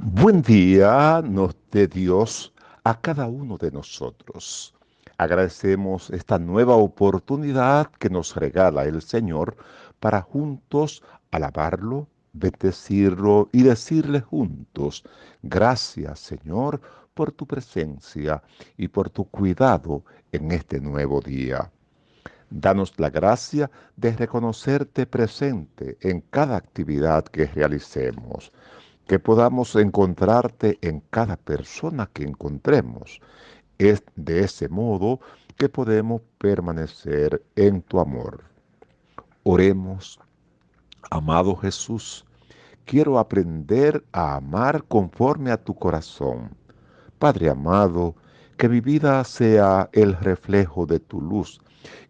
Buen día nos dé Dios a cada uno de nosotros. Agradecemos esta nueva oportunidad que nos regala el Señor para juntos alabarlo, bendecirlo y decirle juntos, gracias Señor por tu presencia y por tu cuidado en este nuevo día. Danos la gracia de reconocerte presente en cada actividad que realicemos que podamos encontrarte en cada persona que encontremos. Es de ese modo que podemos permanecer en tu amor. Oremos, amado Jesús, quiero aprender a amar conforme a tu corazón. Padre amado, que mi vida sea el reflejo de tu luz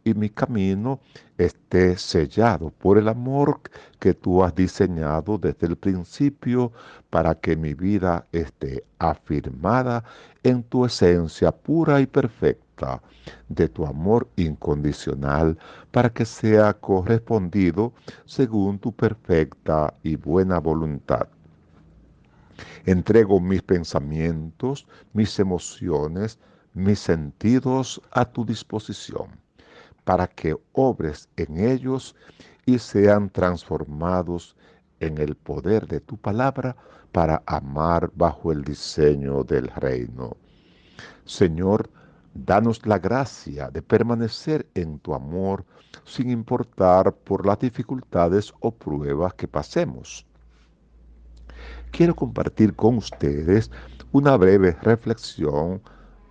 y mi camino esté sellado por el amor que tú has diseñado desde el principio para que mi vida esté afirmada en tu esencia pura y perfecta de tu amor incondicional para que sea correspondido según tu perfecta y buena voluntad. Entrego mis pensamientos, mis emociones, mis sentidos a tu disposición para que obres en ellos y sean transformados en el poder de tu palabra para amar bajo el diseño del reino. Señor, danos la gracia de permanecer en tu amor sin importar por las dificultades o pruebas que pasemos. Quiero compartir con ustedes una breve reflexión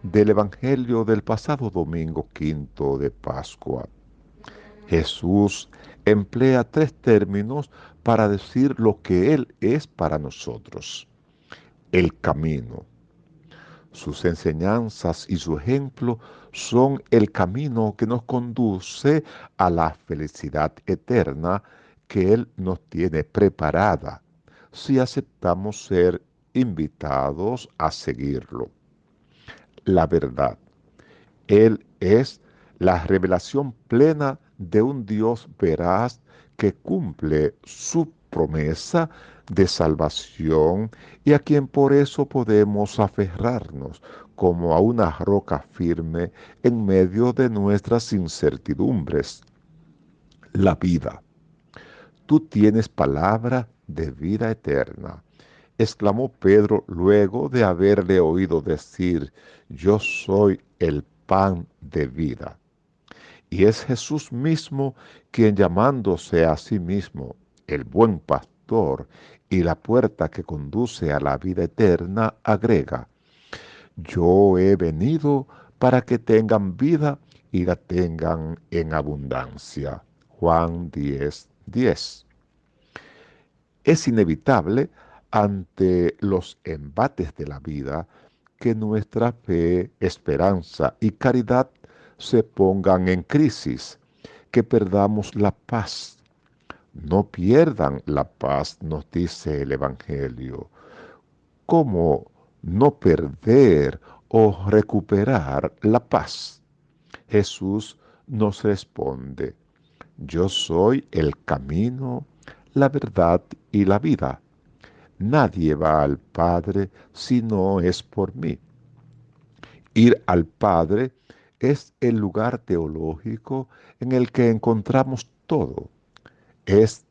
del Evangelio del pasado domingo quinto de Pascua. Jesús emplea tres términos para decir lo que Él es para nosotros. El camino. Sus enseñanzas y su ejemplo son el camino que nos conduce a la felicidad eterna que Él nos tiene preparada si aceptamos ser invitados a seguirlo la verdad. Él es la revelación plena de un Dios veraz que cumple su promesa de salvación y a quien por eso podemos aferrarnos como a una roca firme en medio de nuestras incertidumbres. La vida. Tú tienes palabra de vida eterna exclamó Pedro luego de haberle oído decir, yo soy el pan de vida. Y es Jesús mismo quien llamándose a sí mismo el buen pastor y la puerta que conduce a la vida eterna, agrega, yo he venido para que tengan vida y la tengan en abundancia. Juan 10, 10. Es inevitable ante los embates de la vida, que nuestra fe, esperanza y caridad se pongan en crisis, que perdamos la paz. No pierdan la paz, nos dice el Evangelio. ¿Cómo no perder o recuperar la paz? Jesús nos responde, yo soy el camino, la verdad y la vida. Nadie va al Padre si no es por mí. Ir al Padre es el lugar teológico en el que encontramos todo. Es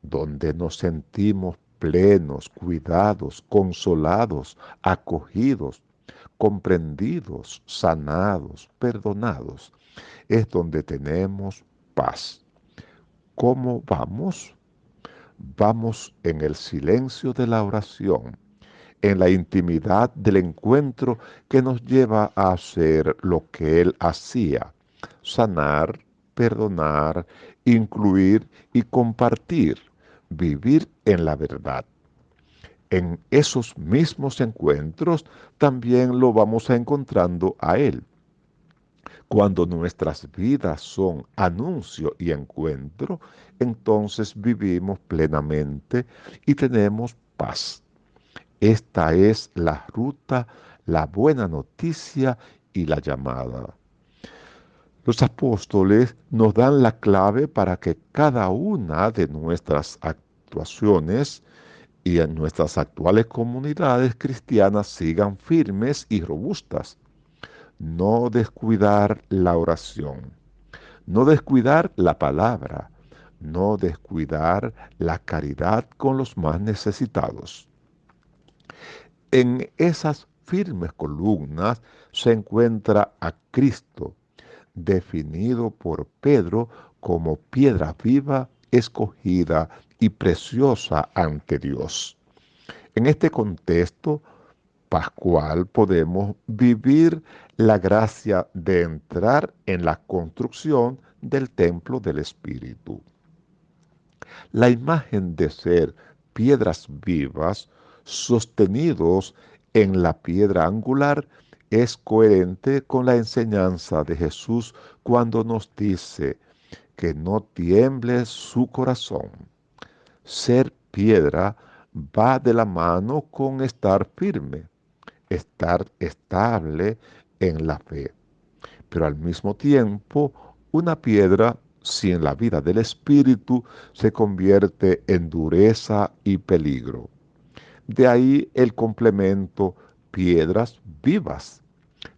donde nos sentimos plenos, cuidados, consolados, acogidos, comprendidos, sanados, perdonados. Es donde tenemos paz. ¿Cómo vamos? Vamos en el silencio de la oración, en la intimidad del encuentro que nos lleva a hacer lo que Él hacía, sanar, perdonar, incluir y compartir, vivir en la verdad. En esos mismos encuentros también lo vamos encontrando a Él cuando nuestras vidas son anuncio y encuentro, entonces vivimos plenamente y tenemos paz. Esta es la ruta, la buena noticia y la llamada. Los apóstoles nos dan la clave para que cada una de nuestras actuaciones y en nuestras actuales comunidades cristianas sigan firmes y robustas. No descuidar la oración, no descuidar la palabra, no descuidar la caridad con los más necesitados. En esas firmes columnas se encuentra a Cristo, definido por Pedro como piedra viva, escogida y preciosa ante Dios. En este contexto pascual podemos vivir la gracia de entrar en la construcción del templo del Espíritu. La imagen de ser piedras vivas sostenidos en la piedra angular es coherente con la enseñanza de Jesús cuando nos dice que no tiemble su corazón. Ser piedra va de la mano con estar firme, estar estable en la fe. Pero al mismo tiempo, una piedra sin la vida del Espíritu se convierte en dureza y peligro. De ahí el complemento piedras vivas.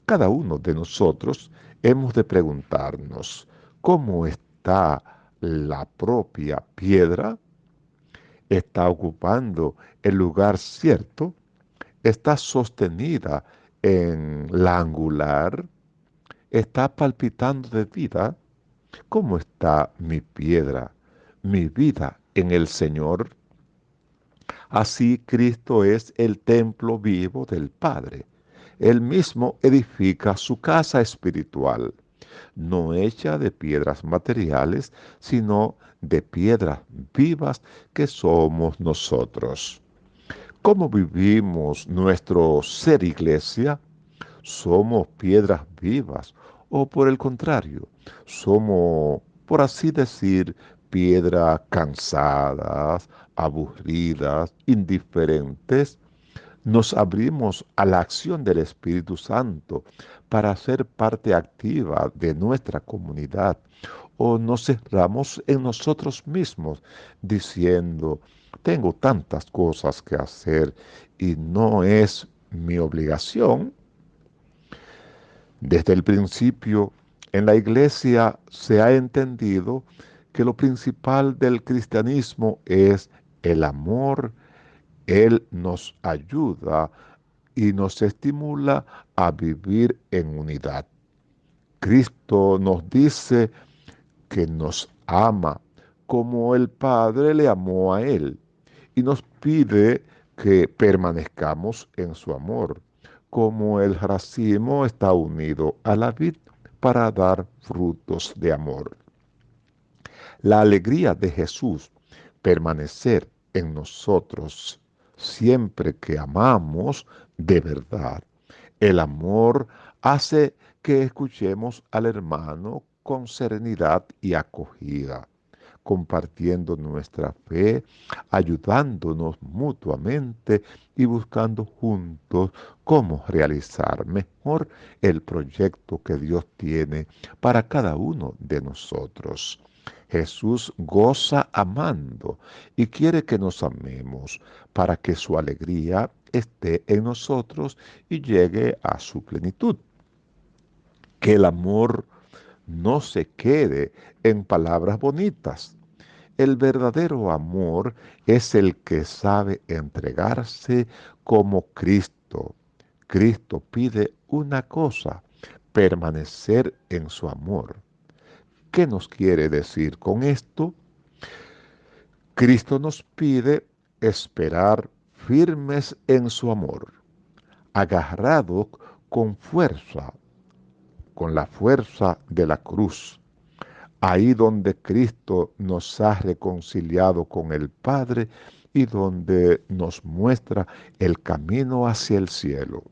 Cada uno de nosotros hemos de preguntarnos, ¿cómo está la propia piedra? ¿Está ocupando el lugar cierto? ¿Está sostenida en la angular? ¿Está palpitando de vida? ¿Cómo está mi piedra, mi vida en el Señor? Así Cristo es el templo vivo del Padre. Él mismo edifica su casa espiritual, no hecha de piedras materiales, sino de piedras vivas que somos nosotros. ¿Cómo vivimos nuestro ser iglesia? ¿Somos piedras vivas o por el contrario, somos, por así decir, piedras cansadas, aburridas, indiferentes, nos abrimos a la acción del Espíritu Santo para ser parte activa de nuestra comunidad o nos cerramos en nosotros mismos diciendo, tengo tantas cosas que hacer y no es mi obligación. Desde el principio en la iglesia se ha entendido que lo principal del cristianismo es el amor, Él nos ayuda y nos estimula a vivir en unidad. Cristo nos dice que nos ama como el Padre le amó a Él y nos pide que permanezcamos en su amor, como el racimo está unido a la vid para dar frutos de amor. La alegría de Jesús permanecer en nosotros siempre que amamos de verdad. El amor hace que escuchemos al hermano con serenidad y acogida, compartiendo nuestra fe, ayudándonos mutuamente y buscando juntos cómo realizar mejor el proyecto que Dios tiene para cada uno de nosotros. Jesús goza amando y quiere que nos amemos para que su alegría esté en nosotros y llegue a su plenitud. Que el amor no se quede en palabras bonitas. El verdadero amor es el que sabe entregarse como Cristo. Cristo pide una cosa, permanecer en su amor. ¿Qué nos quiere decir con esto? Cristo nos pide esperar firmes en su amor, agarrado con fuerza, con la fuerza de la cruz, ahí donde Cristo nos ha reconciliado con el Padre y donde nos muestra el camino hacia el cielo.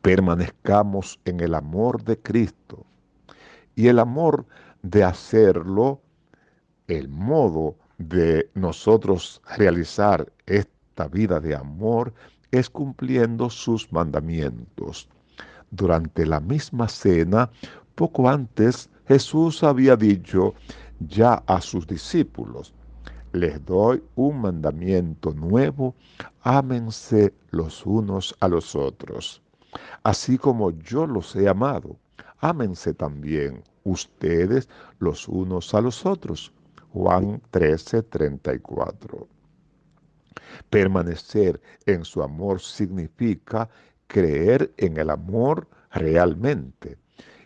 Permanezcamos en el amor de Cristo y el amor de hacerlo, el modo de nosotros realizar esta vida de amor es cumpliendo sus mandamientos. Durante la misma cena, poco antes, Jesús había dicho ya a sus discípulos, les doy un mandamiento nuevo, ámense los unos a los otros. Así como yo los he amado, ámense también ustedes los unos a los otros. Juan 13, 34. Permanecer en su amor significa creer en el amor realmente.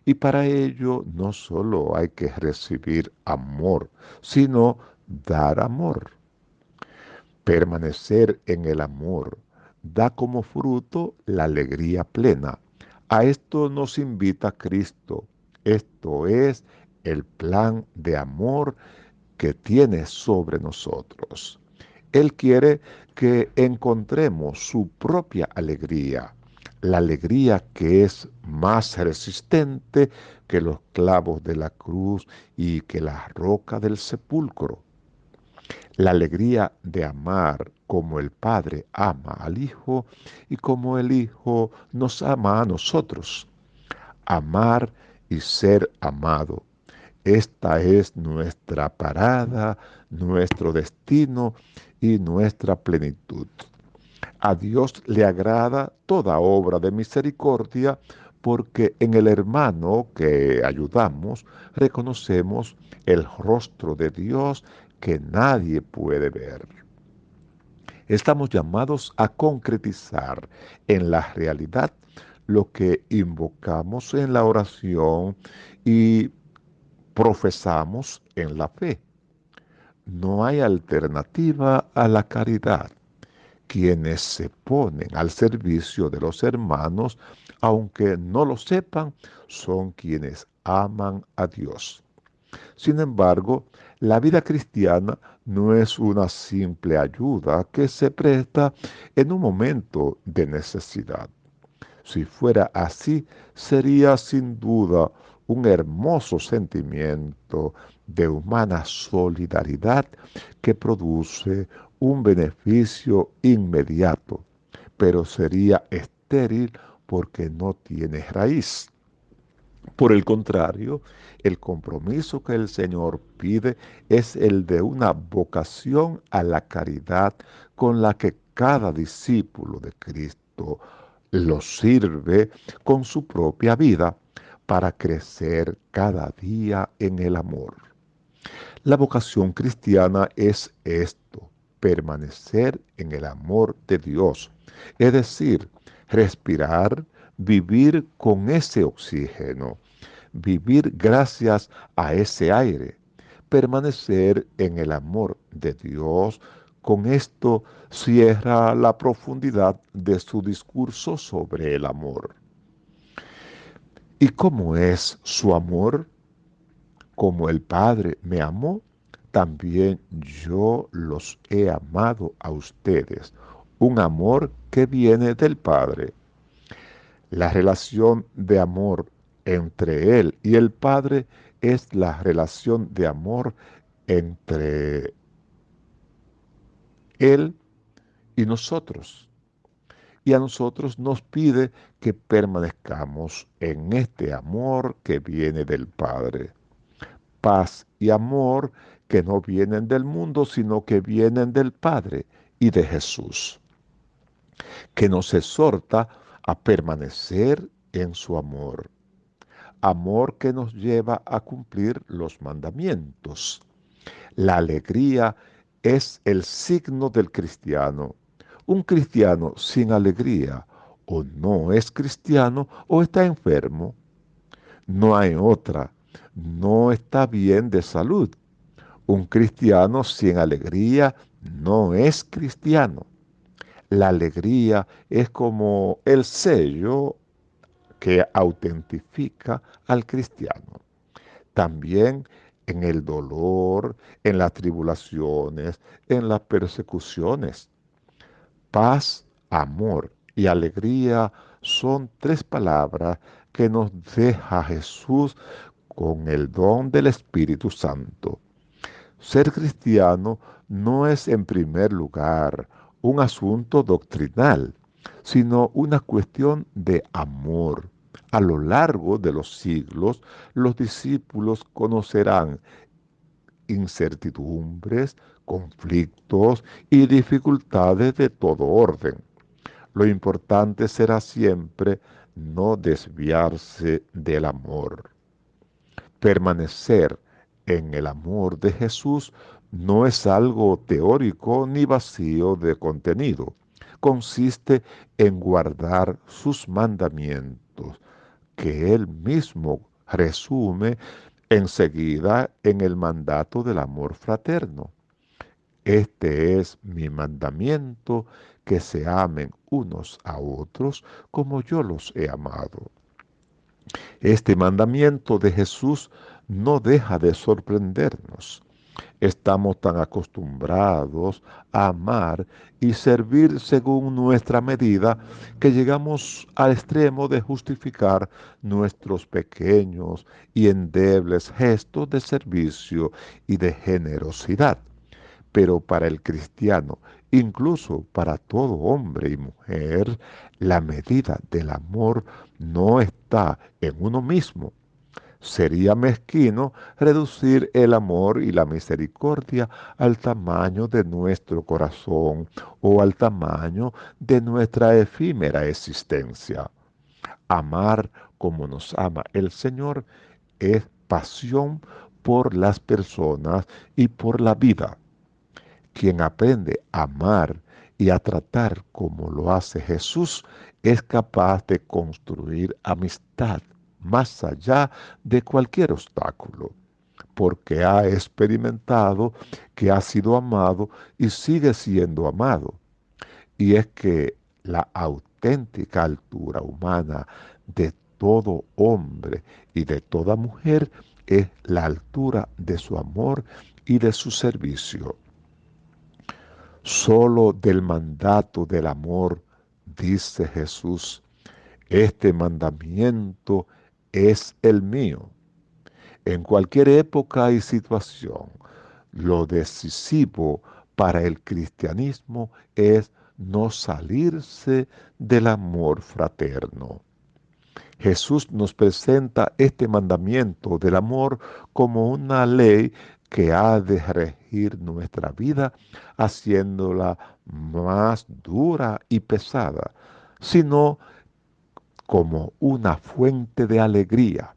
Y para ello no solo hay que recibir amor, sino dar amor. Permanecer en el amor da como fruto la alegría plena. A esto nos invita Cristo. Esto es el plan de amor que tiene sobre nosotros. Él quiere que encontremos su propia alegría, la alegría que es más resistente que los clavos de la cruz y que la roca del sepulcro. La alegría de amar como el Padre ama al Hijo y como el Hijo nos ama a nosotros. Amar y ser amado. Esta es nuestra parada, nuestro destino y nuestra plenitud. A Dios le agrada toda obra de misericordia porque en el hermano que ayudamos reconocemos el rostro de Dios que nadie puede ver. Estamos llamados a concretizar en la realidad lo que invocamos en la oración y profesamos en la fe. No hay alternativa a la caridad. Quienes se ponen al servicio de los hermanos, aunque no lo sepan, son quienes aman a Dios. Sin embargo, la vida cristiana no es una simple ayuda que se presta en un momento de necesidad. Si fuera así, sería sin duda un hermoso sentimiento de humana solidaridad que produce un beneficio inmediato, pero sería estéril porque no tiene raíz. Por el contrario, el compromiso que el Señor pide es el de una vocación a la caridad con la que cada discípulo de Cristo lo sirve con su propia vida para crecer cada día en el amor. La vocación cristiana es esto, permanecer en el amor de Dios, es decir, respirar, vivir con ese oxígeno, vivir gracias a ese aire, permanecer en el amor de Dios con esto cierra la profundidad de su discurso sobre el amor. ¿Y cómo es su amor? Como el Padre me amó, también yo los he amado a ustedes. Un amor que viene del Padre. La relación de amor entre Él y el Padre es la relación de amor entre él y nosotros. Y a nosotros nos pide que permanezcamos en este amor que viene del Padre. Paz y amor que no vienen del mundo, sino que vienen del Padre y de Jesús. Que nos exhorta a permanecer en su amor. Amor que nos lleva a cumplir los mandamientos. La alegría es el signo del cristiano. Un cristiano sin alegría o no es cristiano o está enfermo. No hay otra. No está bien de salud. Un cristiano sin alegría no es cristiano. La alegría es como el sello que autentifica al cristiano. También en el dolor, en las tribulaciones, en las persecuciones. Paz, amor y alegría son tres palabras que nos deja Jesús con el don del Espíritu Santo. Ser cristiano no es en primer lugar un asunto doctrinal, sino una cuestión de amor, a lo largo de los siglos, los discípulos conocerán incertidumbres, conflictos y dificultades de todo orden. Lo importante será siempre no desviarse del amor. Permanecer en el amor de Jesús no es algo teórico ni vacío de contenido. Consiste en guardar sus mandamientos, que él mismo resume enseguida en el mandato del amor fraterno. Este es mi mandamiento, que se amen unos a otros como yo los he amado. Este mandamiento de Jesús no deja de sorprendernos. Estamos tan acostumbrados a amar y servir según nuestra medida que llegamos al extremo de justificar nuestros pequeños y endebles gestos de servicio y de generosidad. Pero para el cristiano, incluso para todo hombre y mujer, la medida del amor no está en uno mismo, Sería mezquino reducir el amor y la misericordia al tamaño de nuestro corazón o al tamaño de nuestra efímera existencia. Amar como nos ama el Señor es pasión por las personas y por la vida. Quien aprende a amar y a tratar como lo hace Jesús es capaz de construir amistad más allá de cualquier obstáculo, porque ha experimentado que ha sido amado y sigue siendo amado. Y es que la auténtica altura humana de todo hombre y de toda mujer es la altura de su amor y de su servicio. Solo del mandato del amor, dice Jesús, este mandamiento es el mío. En cualquier época y situación, lo decisivo para el cristianismo es no salirse del amor fraterno. Jesús nos presenta este mandamiento del amor como una ley que ha de regir nuestra vida, haciéndola más dura y pesada, sino como una fuente de alegría.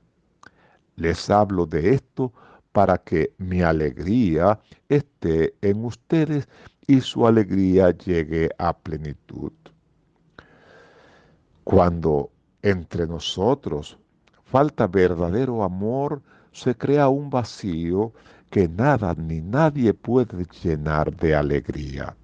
Les hablo de esto para que mi alegría esté en ustedes y su alegría llegue a plenitud. Cuando entre nosotros falta verdadero amor, se crea un vacío que nada ni nadie puede llenar de alegría.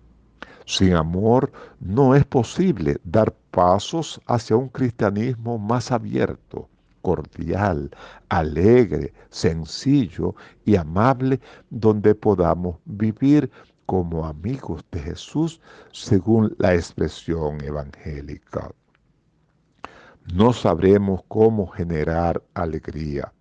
Sin amor no es posible dar pasos hacia un cristianismo más abierto, cordial, alegre, sencillo y amable, donde podamos vivir como amigos de Jesús según la expresión evangélica. No sabremos cómo generar alegría.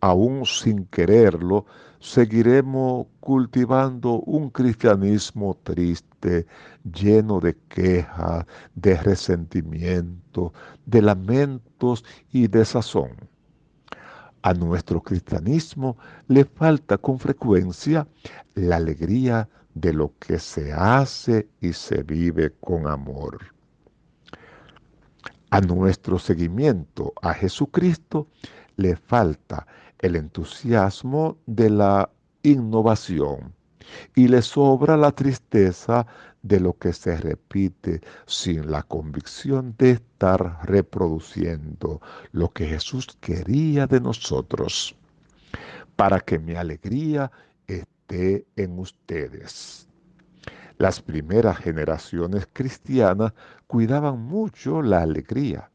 Aún sin quererlo, seguiremos cultivando un cristianismo triste, lleno de quejas, de resentimiento, de lamentos y de sazón. A nuestro cristianismo le falta con frecuencia la alegría de lo que se hace y se vive con amor. A nuestro seguimiento a Jesucristo le falta el entusiasmo de la innovación y le sobra la tristeza de lo que se repite sin la convicción de estar reproduciendo lo que Jesús quería de nosotros, para que mi alegría esté en ustedes. Las primeras generaciones cristianas cuidaban mucho la alegría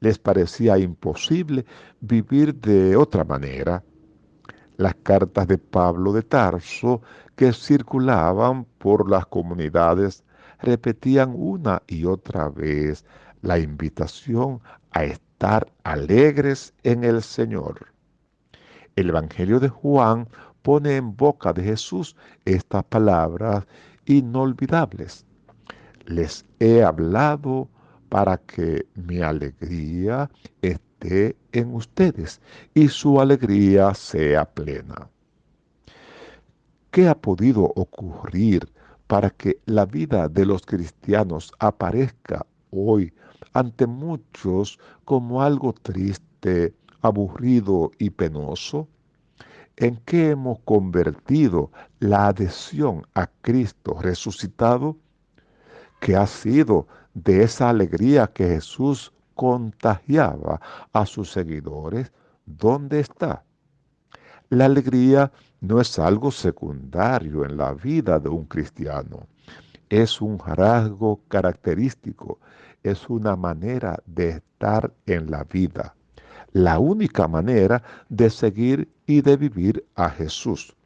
les parecía imposible vivir de otra manera. Las cartas de Pablo de Tarso que circulaban por las comunidades repetían una y otra vez la invitación a estar alegres en el Señor. El Evangelio de Juan pone en boca de Jesús estas palabras inolvidables. Les he hablado para que mi alegría esté en ustedes y su alegría sea plena. ¿Qué ha podido ocurrir para que la vida de los cristianos aparezca hoy ante muchos como algo triste, aburrido y penoso? ¿En qué hemos convertido la adhesión a Cristo resucitado? Que ha sido de esa alegría que Jesús contagiaba a sus seguidores. ¿Dónde está? La alegría no es algo secundario en la vida de un cristiano. Es un rasgo característico, es una manera de estar en la vida, la única manera de seguir y de vivir a Jesús.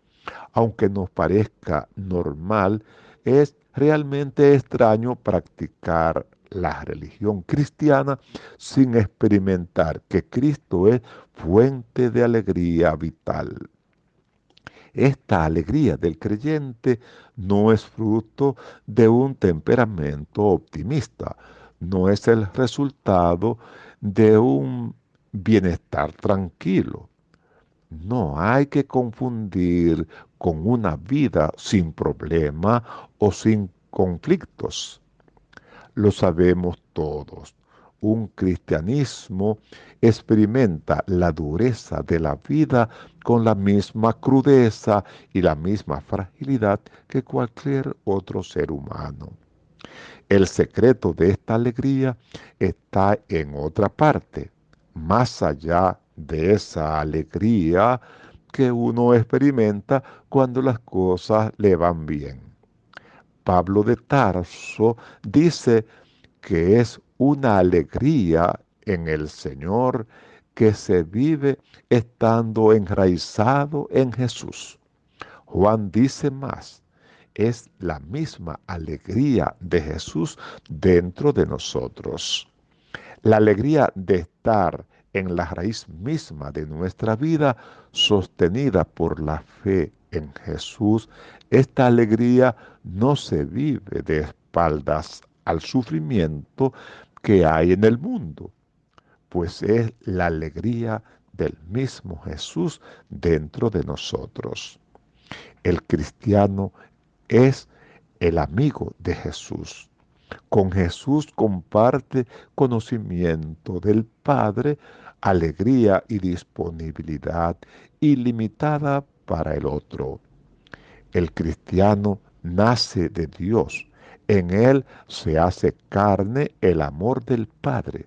Aunque nos parezca normal, es realmente extraño practicar la religión cristiana sin experimentar que Cristo es fuente de alegría vital. Esta alegría del creyente no es fruto de un temperamento optimista, no es el resultado de un bienestar tranquilo. No hay que confundir con una vida sin problema o sin conflictos. Lo sabemos todos. Un cristianismo experimenta la dureza de la vida con la misma crudeza y la misma fragilidad que cualquier otro ser humano. El secreto de esta alegría está en otra parte, más allá de esa alegría que uno experimenta cuando las cosas le van bien. Pablo de Tarso dice que es una alegría en el Señor que se vive estando enraizado en Jesús. Juan dice más, es la misma alegría de Jesús dentro de nosotros. La alegría de estar en la raíz misma de nuestra vida, sostenida por la fe en Jesús, esta alegría no se vive de espaldas al sufrimiento que hay en el mundo, pues es la alegría del mismo Jesús dentro de nosotros. El cristiano es el amigo de Jesús. Con Jesús comparte conocimiento del Padre, alegría y disponibilidad ilimitada para el otro. El cristiano nace de Dios. En él se hace carne el amor del Padre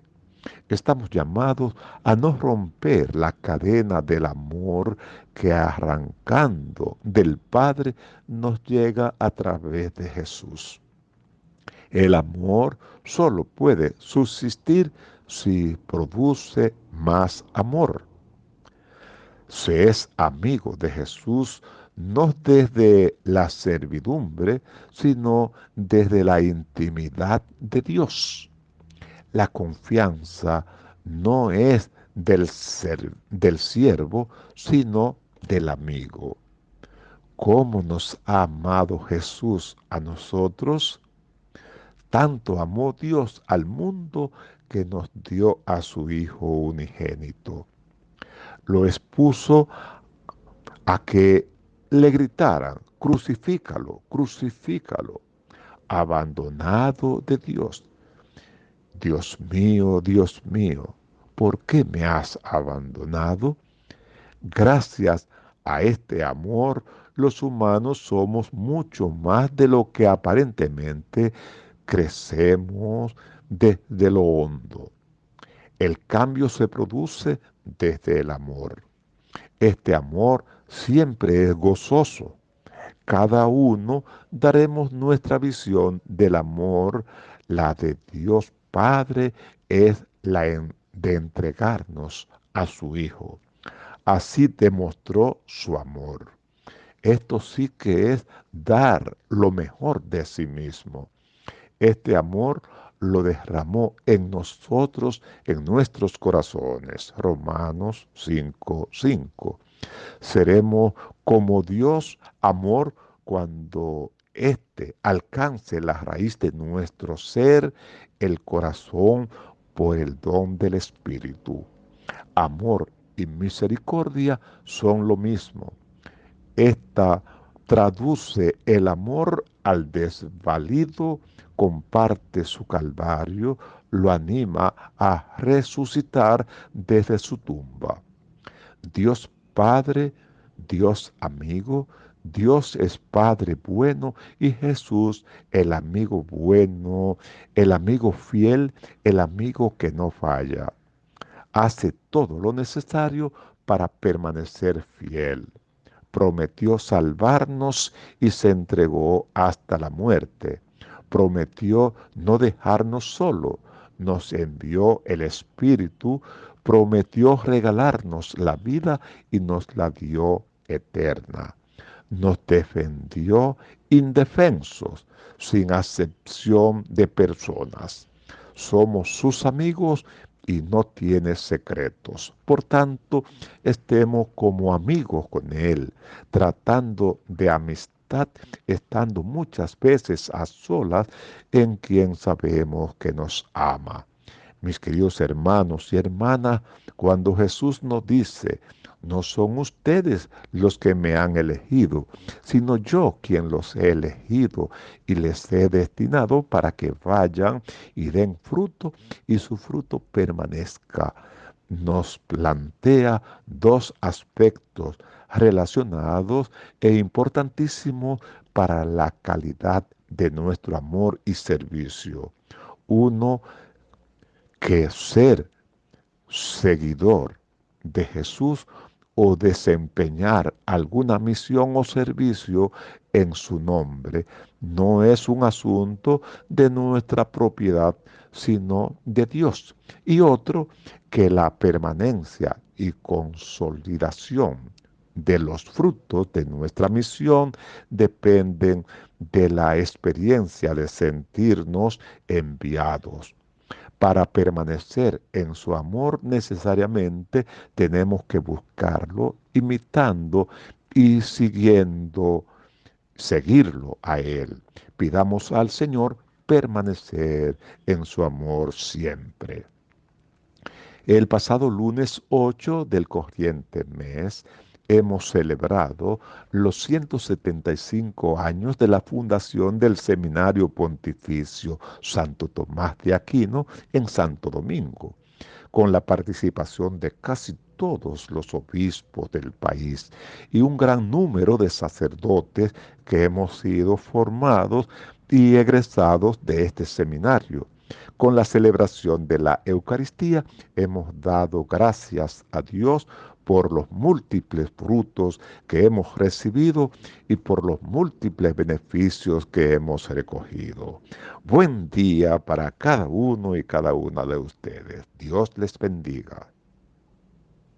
estamos llamados a no romper la cadena del amor que arrancando del Padre nos llega a través de Jesús. El amor solo puede subsistir si produce más amor. Se es amigo de Jesús no desde la servidumbre, sino desde la intimidad de Dios. La confianza no es del, del siervo, sino del amigo. ¿Cómo nos ha amado Jesús a nosotros? Tanto amó Dios al mundo que nos dio a su Hijo unigénito. Lo expuso a que le gritaran, crucifícalo, crucifícalo, abandonado de Dios, Dios mío, Dios mío, ¿por qué me has abandonado? Gracias a este amor, los humanos somos mucho más de lo que aparentemente crecemos desde lo hondo. El cambio se produce desde el amor. Este amor siempre es gozoso. Cada uno daremos nuestra visión del amor, la de Dios Padre es la de entregarnos a su Hijo. Así demostró su amor. Esto sí que es dar lo mejor de sí mismo. Este amor lo derramó en nosotros, en nuestros corazones. Romanos 5:5. 5. Seremos como Dios amor cuando éste alcance la raíz de nuestro ser el corazón por el don del Espíritu. Amor y misericordia son lo mismo. Esta traduce el amor al desvalido, comparte su calvario, lo anima a resucitar desde su tumba. Dios Padre, Dios amigo, Dios es Padre bueno y Jesús el amigo bueno, el amigo fiel, el amigo que no falla. Hace todo lo necesario para permanecer fiel. Prometió salvarnos y se entregó hasta la muerte. Prometió no dejarnos solo. Nos envió el Espíritu. Prometió regalarnos la vida y nos la dio eterna. Nos defendió indefensos, sin acepción de personas. Somos sus amigos y no tiene secretos. Por tanto, estemos como amigos con Él, tratando de estando muchas veces a solas en quien sabemos que nos ama. Mis queridos hermanos y hermanas, cuando Jesús nos dice, no son ustedes los que me han elegido, sino yo quien los he elegido y les he destinado para que vayan y den fruto y su fruto permanezca. Nos plantea dos aspectos relacionados e importantísimos para la calidad de nuestro amor y servicio. Uno, que ser seguidor de Jesús o desempeñar alguna misión o servicio en su nombre no es un asunto de nuestra propiedad, sino de Dios. Y otro, que la permanencia y consolidación de los frutos de nuestra misión dependen de la experiencia de sentirnos enviados. Para permanecer en su amor necesariamente tenemos que buscarlo imitando y siguiendo, seguirlo a Él. Pidamos al Señor permanecer en su amor siempre. El pasado lunes 8 del corriente mes hemos celebrado los 175 años de la fundación del Seminario Pontificio Santo Tomás de Aquino en Santo Domingo, con la participación de casi todos los obispos del país y un gran número de sacerdotes que hemos sido formados y egresados de este seminario. Con la celebración de la Eucaristía hemos dado gracias a Dios por los múltiples frutos que hemos recibido y por los múltiples beneficios que hemos recogido. Buen día para cada uno y cada una de ustedes. Dios les bendiga.